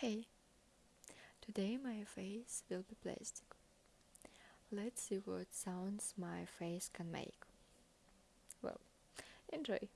Hey, today my face will be plastic. Let's see what sounds my face can make. Well, enjoy.